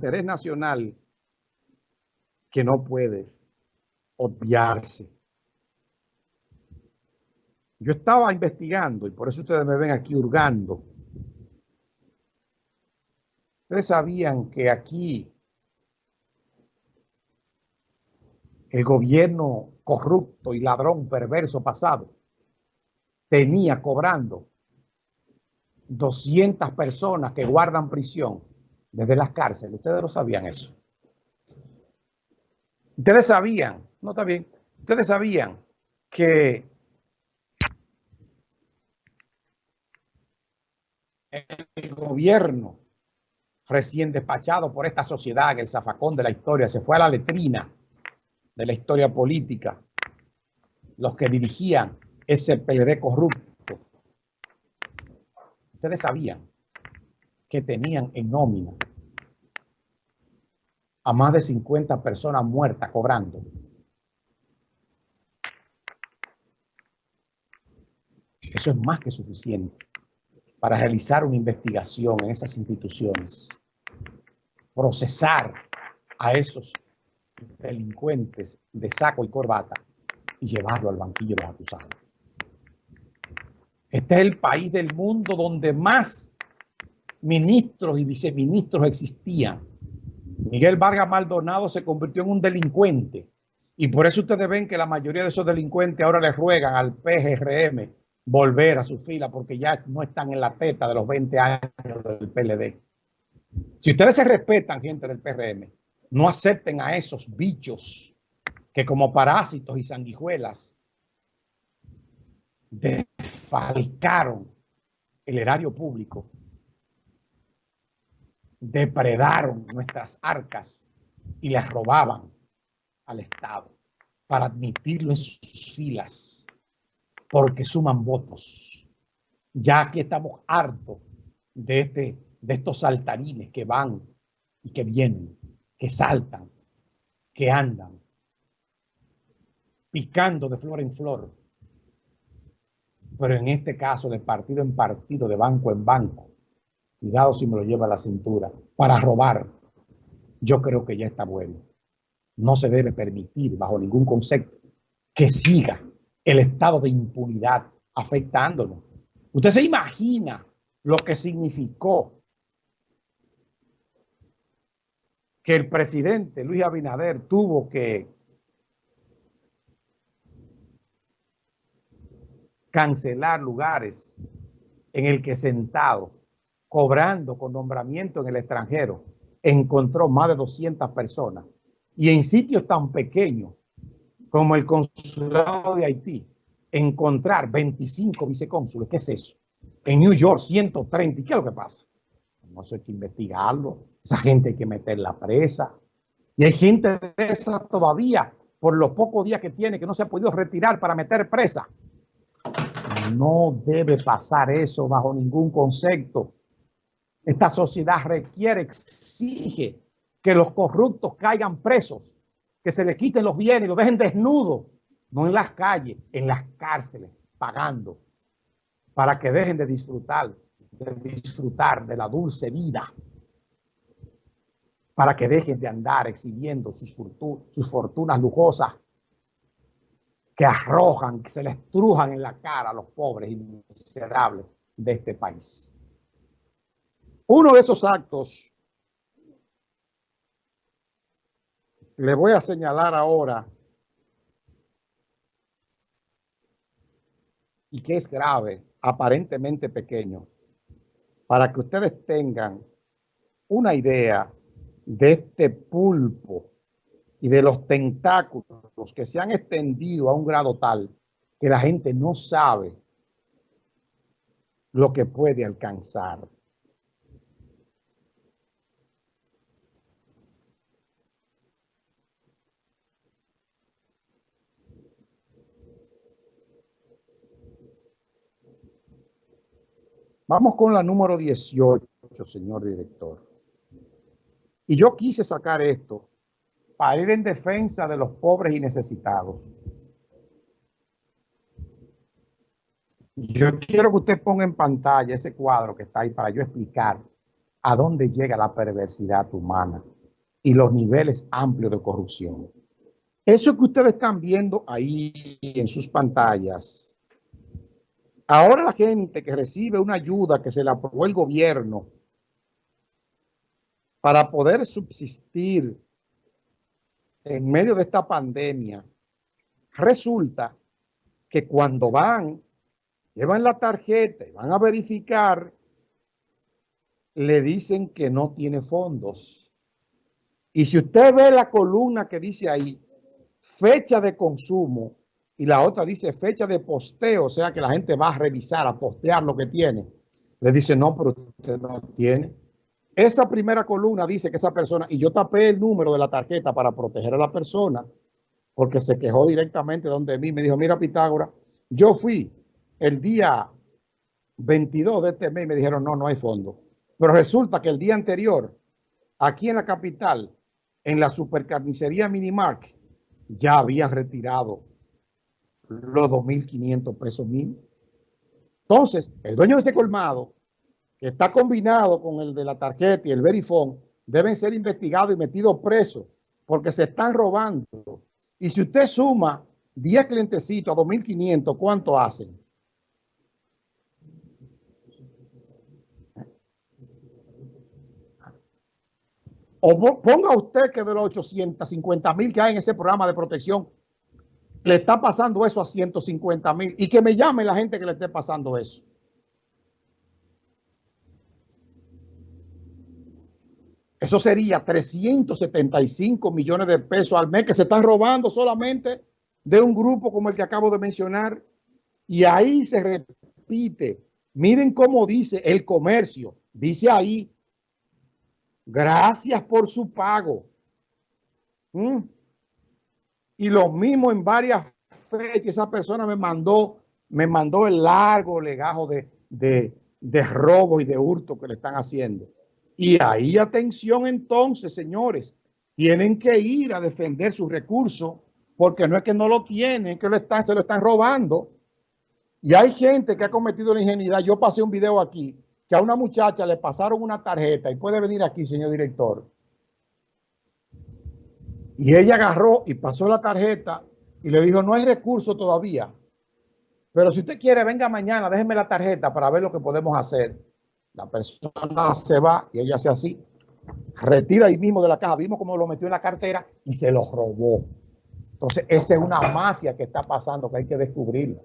interés nacional que no puede obviarse. Yo estaba investigando y por eso ustedes me ven aquí hurgando. Ustedes sabían que aquí el gobierno corrupto y ladrón perverso pasado tenía cobrando 200 personas que guardan prisión desde las cárceles. Ustedes lo sabían eso. Ustedes sabían, no está bien, ustedes sabían que el gobierno recién despachado por esta sociedad, el zafacón de la historia, se fue a la letrina de la historia política, los que dirigían ese PLD corrupto. Ustedes sabían que tenían en nómina a más de 50 personas muertas cobrando. Eso es más que suficiente para realizar una investigación en esas instituciones, procesar a esos delincuentes de saco y corbata y llevarlo al banquillo de los acusados. Este es el país del mundo donde más ministros y viceministros existían. Miguel Vargas Maldonado se convirtió en un delincuente y por eso ustedes ven que la mayoría de esos delincuentes ahora le ruegan al PGRM volver a su fila porque ya no están en la teta de los 20 años del PLD. Si ustedes se respetan, gente del PRM, no acepten a esos bichos que como parásitos y sanguijuelas defalcaron el erario público, depredaron nuestras arcas y les robaban al Estado para admitirlo en sus filas, porque suman votos. Ya que estamos hartos de, este, de estos saltarines que van y que vienen que saltan, que andan, picando de flor en flor. Pero en este caso, de partido en partido, de banco en banco, cuidado si me lo lleva a la cintura, para robar, yo creo que ya está bueno. No se debe permitir, bajo ningún concepto, que siga el estado de impunidad afectándonos. Usted se imagina lo que significó que el presidente Luis Abinader tuvo que cancelar lugares en el que sentado, cobrando con nombramiento en el extranjero, encontró más de 200 personas. Y en sitios tan pequeños como el consulado de Haití, encontrar 25 vicecónsules, ¿qué es eso? En New York, 130, ¿y qué es lo que pasa? No sé, hay que investigarlo. Esa gente hay que meterla presa. Y hay gente de esa todavía, por los pocos días que tiene, que no se ha podido retirar para meter presa. No debe pasar eso bajo ningún concepto. Esta sociedad requiere, exige que los corruptos caigan presos, que se les quiten los bienes y los dejen desnudos, no en las calles, en las cárceles, pagando, para que dejen de disfrutar, de disfrutar de la dulce vida para que dejen de andar exhibiendo sus, sus fortunas lujosas que arrojan, que se les trujan en la cara a los pobres y miserables de este país. Uno de esos actos le voy a señalar ahora y que es grave, aparentemente pequeño, para que ustedes tengan una idea de este pulpo y de los tentáculos que se han extendido a un grado tal que la gente no sabe lo que puede alcanzar. Vamos con la número 18, señor director. Y yo quise sacar esto para ir en defensa de los pobres y necesitados. Yo quiero que usted ponga en pantalla ese cuadro que está ahí para yo explicar a dónde llega la perversidad humana y los niveles amplios de corrupción. Eso que ustedes están viendo ahí en sus pantallas, ahora la gente que recibe una ayuda que se le aprobó el gobierno para poder subsistir en medio de esta pandemia, resulta que cuando van, llevan la tarjeta y van a verificar, le dicen que no tiene fondos. Y si usted ve la columna que dice ahí, fecha de consumo, y la otra dice fecha de posteo, o sea que la gente va a revisar, a postear lo que tiene, le dice, no, pero usted no tiene. Esa primera columna dice que esa persona, y yo tapé el número de la tarjeta para proteger a la persona, porque se quejó directamente donde mí, me dijo, mira Pitágora, yo fui el día 22 de este mes y me dijeron, no, no hay fondo. Pero resulta que el día anterior, aquí en la capital, en la supercarnicería Minimark, ya habían retirado los 2.500 pesos mil. Entonces, el dueño de ese colmado que está combinado con el de la tarjeta y el verifone, deben ser investigados y metidos presos porque se están robando. Y si usted suma 10 clientecitos a 2.500, ¿cuánto hacen? O ponga usted que de los 850 mil que hay en ese programa de protección, le está pasando eso a 150 mil y que me llame la gente que le esté pasando eso. Eso sería 375 millones de pesos al mes que se están robando solamente de un grupo como el que acabo de mencionar. Y ahí se repite. Miren cómo dice el comercio. Dice ahí, gracias por su pago. ¿Mm? Y lo mismo en varias fechas. Esa persona me mandó, me mandó el largo legajo de, de, robo y de hurto que le están haciendo. Y ahí atención entonces, señores, tienen que ir a defender sus recursos porque no es que no lo tienen, que lo están, se lo están robando. Y hay gente que ha cometido la ingenuidad. Yo pasé un video aquí que a una muchacha le pasaron una tarjeta y puede venir aquí, señor director. Y ella agarró y pasó la tarjeta y le dijo, no hay recurso todavía. Pero si usted quiere, venga mañana, déjeme la tarjeta para ver lo que podemos hacer. La persona se va y ella hace así, retira ahí mismo de la caja. Vimos cómo lo metió en la cartera y se lo robó. Entonces, esa es una mafia que está pasando que hay que descubrirla.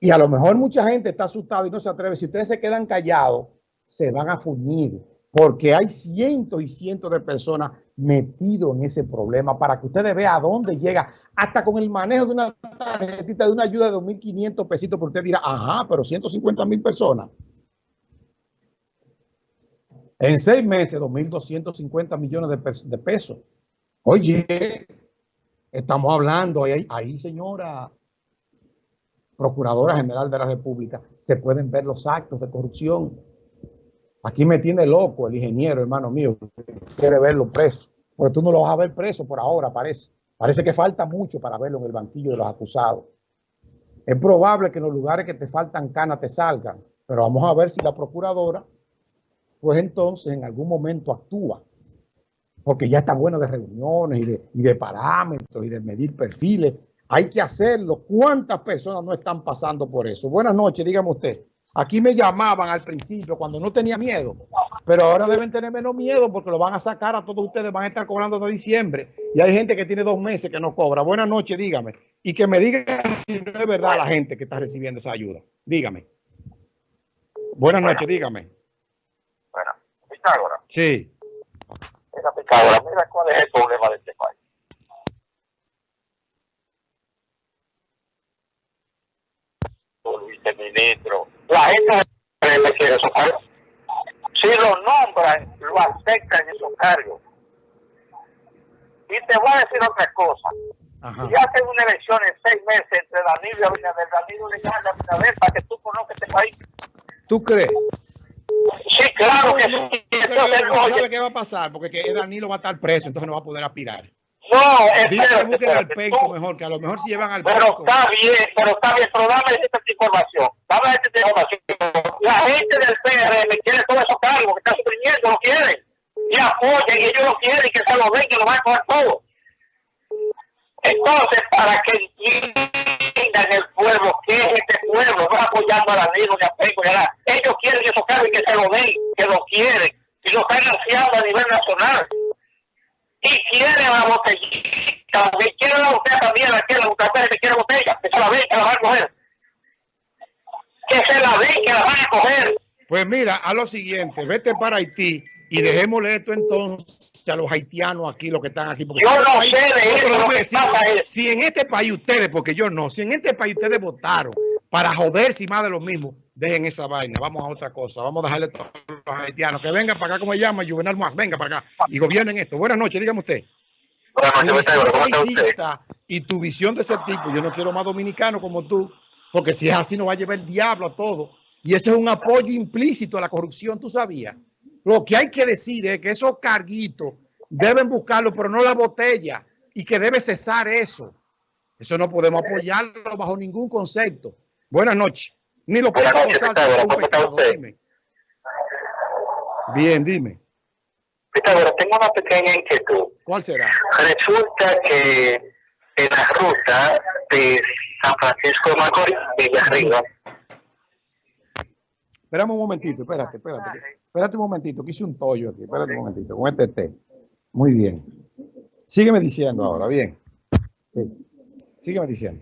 Y a lo mejor mucha gente está asustada y no se atreve. Si ustedes se quedan callados, se van a fuñir. Porque hay cientos y cientos de personas metidos en ese problema para que ustedes vean a dónde llega. Hasta con el manejo de una tarjetita de una ayuda de 2.500 pesitos, porque usted dirá, ajá, pero 150 mil personas. En seis meses, 2.250 millones de, pesos. Oye, estamos hablando ahí, señora Procuradora General de la República, se pueden ver los actos de corrupción. Aquí me tiene loco el ingeniero, hermano mío, quiere verlo preso. Porque tú no lo vas a ver preso por ahora, parece. Parece que falta mucho para verlo en el banquillo de los acusados. Es probable que en los lugares que te faltan canas te salgan, pero vamos a ver si la procuradora pues entonces en algún momento actúa. Porque ya está bueno de reuniones y de, parámetros y de medir perfiles. Hay que hacerlo. ¿Cuántas personas no están pasando por eso? Buenas noches, dígame usted. Aquí me llamaban al principio cuando no tenía miedo, pero ahora deben tener menos miedo porque lo van a sacar a todos ustedes, van a estar cobrando de diciembre. Y hay gente que tiene dos meses que no cobra. Buenas noches, dígame. Y que me diga si no es verdad la gente que está recibiendo esa ayuda. Dígame. Buenas noches, dígame. Pitágoras. Sí. Mira, mira cuál es el problema de este país. viceministro, la gente quiere esos cargos. Si lo nombran, lo aceptan en esos cargos. Y te voy a decir otra cosa. Ajá. Hacen una elección en seis meses entre Danilo y Abinader, Danilo le a Abinader para que tú conozcas este país. ¿Tú crees? Sí, claro que sí. no sabe qué va a pasar, porque que Danilo va a estar preso, entonces no va a poder aspirar. No, Dile que busquen al tú- mejor, que a lo mejor si llevan al Pero está bien, pero está bien, pero dame esta información. Dame esta información. La gente del PRM quiere todos esos cargos que están suprimiendo, lo quieren. Y apoyan, y ellos lo quieren, que se lo den, que lo van a coger todo. Entonces, para que entiendan el pueblo, que es este pueblo, no apoyando a la ley, ni a Penco, ni a nada. Ellos quieren esos cargos y que se lo den, que lo quieren. Y lo están ansiando a nivel nacional y quiere la botellita, me quiere la botella también, la quiere la botella, me quiere botella, que se la den, que la van a coger. Que se la den, que la van a coger. Pues mira, a lo siguiente, vete para Haití y dejémosle esto entonces a los haitianos aquí, los que están aquí. porque Yo este no país- sé de eso, lo que pasa es- Si en este país ustedes, porque yo no, si en este país ustedes votaron para joderse y más de lo mismo, dejen esa vaina, vamos a otra cosa, vamos a dejarle a todos los haitianos que vengan para acá, como se llama, Juvenal Más, venga para acá y gobiernen esto. Buenas noches, dígame usted. Buenas tu noches, visión ¿cómo está usted? y tu visión de ese tipo, yo no quiero más dominicano como tú, porque si es así nos va a llevar el diablo a todo. Y ese es un apoyo implícito a la corrupción, tú sabías. Lo que hay que decir es que esos carguitos deben buscarlo, pero no la botella, y que debe cesar eso. Eso no podemos apoyarlo bajo ningún concepto. Buenas noches. Ni lo Buenas podemos noches, usar Pitágoras, como un ¿cómo está pecado, usted? dime. Bien, dime. Pitágoras, tengo una pequeña inquietud. ¿Cuál será? Resulta que en la ruta de San Francisco de Macorís, Villarriba, Espérame un momentito, espérate, espérate. Espérate un momentito, que hice un tollo aquí. Espérate un momentito, con este té. Muy bien. Sígueme diciendo ahora, bien. Sí. Sígueme diciendo.